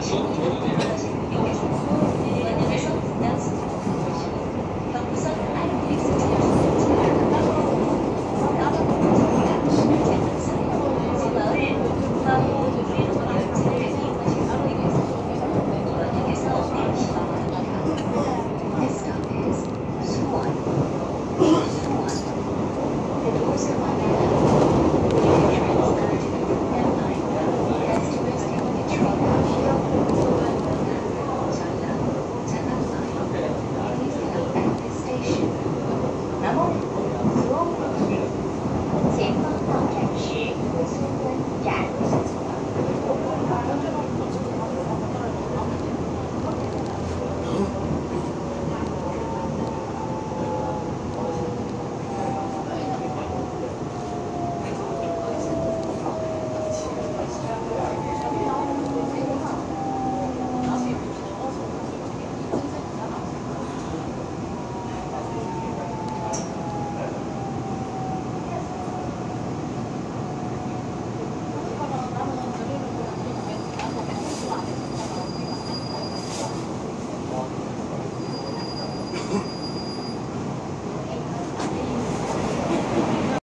想说。